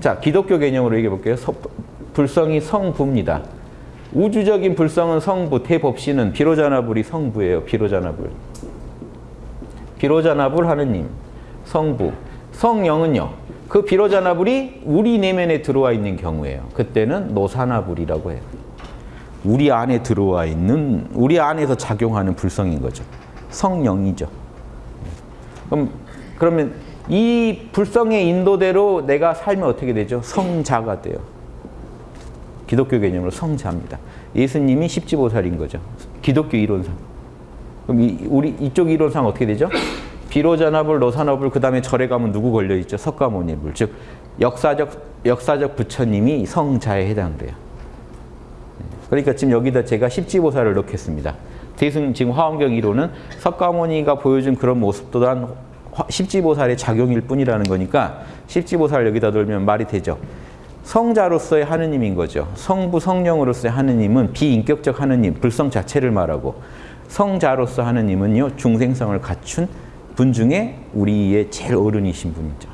자, 기독교 개념으로 얘기해 볼게요. 서, 불성이 성부입니다. 우주적인 불성은 성부, 대법신은 비로자나불이 성부예요. 비로자나불. 비로자나불 하느님, 성부. 성령은요. 그 비로자나불이 우리 내면에 들어와 있는 경우에요. 그때는 노사나불이라고 해요. 우리 안에 들어와 있는, 우리 안에서 작용하는 불성인 거죠. 성령이죠. 그럼, 그러면 이 불성의 인도대로 내가 살면 어떻게 되죠? 성자가 돼요. 기독교 개념으로 성자입니다. 예수님이 십지보살인 거죠. 기독교 이론상. 그럼 이, 우리 이쪽 이론상 어떻게 되죠? 비로자나불, 노사나불, 그 다음에 절에 가면 누구 걸려 있죠? 석가모니불. 즉 역사적 역사적 부처님이 성자에 해당돼요. 그러니까 지금 여기다 제가 십지보살을 넣겠습니다. 대승 지금 화엄경 이론은 석가모니가 보여준 그런 모습 또한 십지보살의 작용일 뿐이라는 거니까 십지보살 여기다 돌면 말이 되죠. 성자로서의 하느님인 거죠. 성부 성령으로서의 하느님은 비인격적 하느님, 불성 자체를 말하고 성자로서 하느님은요 중생성을 갖춘 분 중에 우리의 제일 어른이신 분이죠.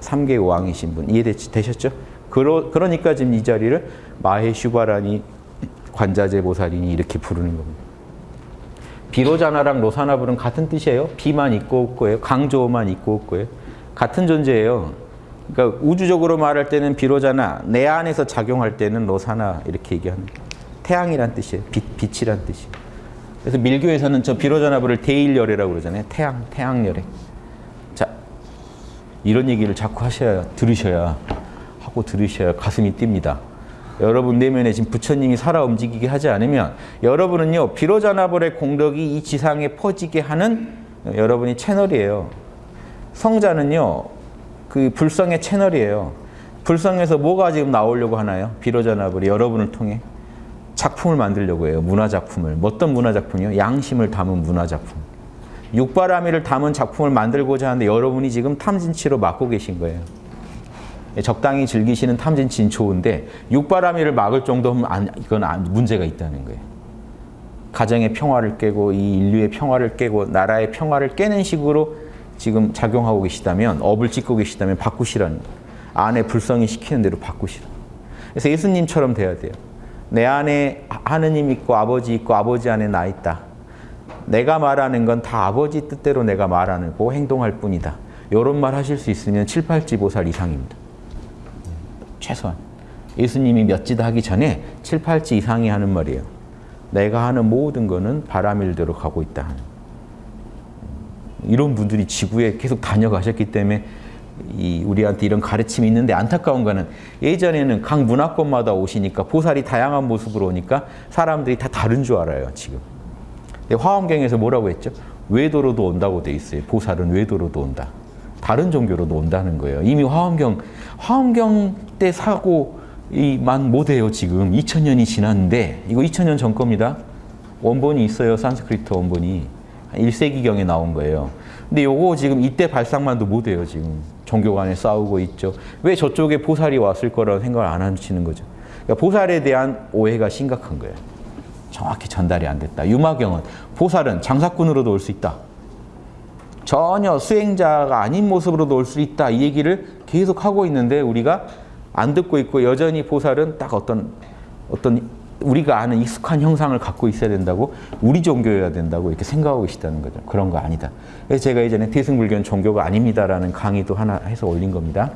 삼계 왕이신 분 이해되셨죠? 그러, 그러니까 지금 이 자리를 마해슈바라니 관자재 보살이니 이렇게 부르는 겁니다. 비로자나랑 로사나불은 같은 뜻이에요. 비만 있고 없고예요. 강조만 있고 없고예요. 같은 존재예요. 그러니까 우주적으로 말할 때는 비로자나, 내 안에서 작용할 때는 로사나 이렇게 얘기하는 태양이란 뜻이에요. 빛, 빛이란 뜻이에요. 그래서 밀교에서는 저 비로자나불을 대일열애라고 그러잖아요. 태양, 태양열애. 자, 이런 얘기를 자꾸 하셔야, 들으셔야, 하고 들으셔야 가슴이 뜁니다. 여러분 내면에 지금 부처님이 살아 움직이게 하지 않으면 여러분은요 비로자나불의 공덕이 이 지상에 퍼지게 하는 여러분이 채널이에요. 성자는요 그 불성의 채널이에요. 불성에서 뭐가 지금 나오려고 하나요? 비로자나불이 여러분을 통해 작품을 만들려고 해요. 문화작품을. 어떤 문화작품이요? 양심을 담은 문화작품. 육바라밀을 담은 작품을 만들고자 하는데 여러분이 지금 탐진치로 맡고 계신 거예요. 적당히 즐기시는 탐진치는 좋은데 육바라밀을 막을 정도면 안, 이건 안, 문제가 있다는 거예요. 가정의 평화를 깨고 이 인류의 평화를 깨고 나라의 평화를 깨는 식으로 지금 작용하고 계시다면 업을 찍고 계시다면 바꾸시라는 거예요. 안에 불성이 시키는 대로 바꾸시라. 그래서 예수님처럼 돼야 돼요. 내 안에 하느님 있고 아버지 있고 아버지 안에 나 있다. 내가 말하는 건 다 아버지 뜻대로 내가 말하는 거 행동할 뿐이다. 이런 말 하실 수 있으면 7, 8지보살 이상입니다. 최소한. 예수님이 몇지다 하기 전에 7, 8지 이상이 하는 말이에요. 내가 하는 모든 거는 바람일대로 가고 있다. 이런 분들이 지구에 계속 다녀가셨기 때문에 이 우리한테 이런 가르침이 있는데 안타까운 거는 예전에는 각 문화권마다 오시니까 보살이 다양한 모습으로 오니까 사람들이 다 다른 줄 알아요, 지금. 화엄경에서 뭐라고 했죠? 외도로도 온다고 돼 있어요. 보살은 외도로도 온다. 다른 종교로도 온다는 거예요. 이미 화엄경, 화엄경 때 사고만 못해요, 지금. 2000년이 지났는데, 이거 2000년 전 겁니다. 원본이 있어요, 산스크리트 원본이. 1세기경에 나온 거예요. 근데 요거 지금 이때 발상만도 못해요, 지금. 종교 간에 싸우고 있죠. 왜 저쪽에 보살이 왔을 거라고 생각을 안 하시는 거죠. 그러니까 보살에 대한 오해가 심각한 거예요. 정확히 전달이 안 됐다. 유마경은 보살은 장사꾼으로도 올 수 있다. 전혀 수행자가 아닌 모습으로도 올 수 있다. 이 얘기를 계속 하고 있는데 우리가 안 듣고 있고 여전히 보살은 딱 어떤 어떤 우리가 아는 익숙한 형상을 갖고 있어야 된다고 우리 종교여야 된다고 이렇게 생각하고 계시다는 거죠. 그런 거 아니다. 그래서 제가 예전에 대승불교는 종교가 아닙니다라는 강의도 하나 해서 올린 겁니다.